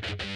Bye.